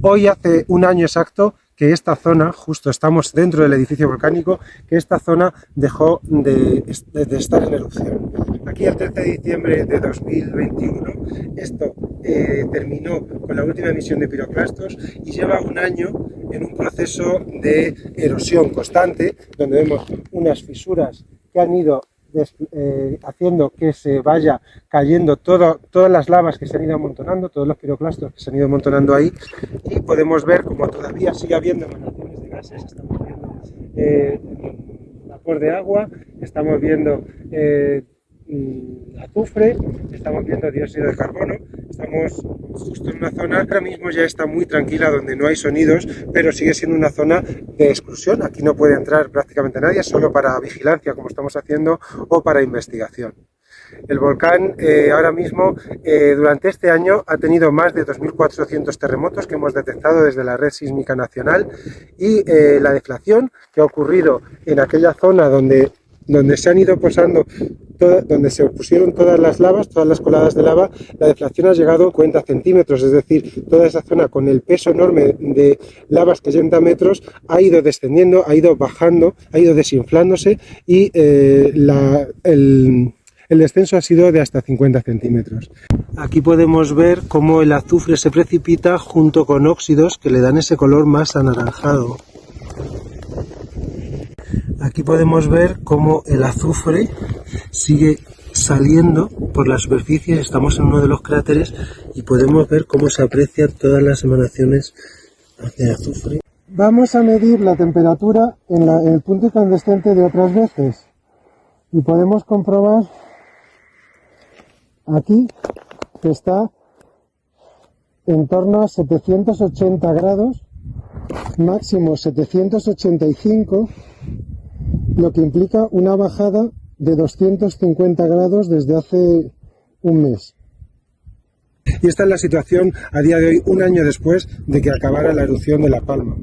Hoy hace un año exacto que esta zona, justo estamos dentro del edificio volcánico, que esta zona dejó de, estar en erupción. Aquí el 13 de diciembre de 2021 esto eh, terminó con la última emisión de piroclastos y lleva un año en un proceso de erosión constante, donde vemos unas fisuras que han ido eh, haciendo que se vaya cayendo todo, todas las lavas que se han ido amontonando, todos los piroclastos que se han ido amontonando ahí y podemos ver como todavía sigue habiendo emanaciones de gases, estamos viendo eh, vapor de agua, estamos viendo eh, azufre, estamos viendo dióxido de carbono, estamos justo en una zona ahora mismo ya está muy tranquila donde no hay sonidos, pero sigue siendo una zona de exclusión, aquí no puede entrar prácticamente nadie, solo para vigilancia como estamos haciendo o para investigación. El volcán eh, ahora mismo, eh, durante este año, ha tenido más de 2.400 terremotos que hemos detectado desde la Red Sísmica Nacional y eh, la deflación que ha ocurrido en aquella zona donde, donde se han ido posando donde se pusieron todas las lavas, todas las coladas de lava, la deflación ha llegado a 50 centímetros, es decir, toda esa zona con el peso enorme de lavas que llegan a metros ha ido descendiendo, ha ido bajando, ha ido desinflándose y el, el descenso ha sido de hasta 50 centímetros. Aquí podemos ver cómo el azufre se precipita junto con óxidos que le dan ese color más anaranjado. Aquí podemos ver cómo el azufre sigue saliendo por la superficie, estamos en uno de los cráteres y podemos ver cómo se aprecian todas las emanaciones de azufre. Vamos a medir la temperatura en, en el punto incandescente de otras veces y podemos comprobar aquí que está en torno a 780 grados, máximo 785, lo que implica una bajada de 250 grados desde hace un mes. Y esta es la situación a día de hoy, un año después de que acabara la erupción de La Palma.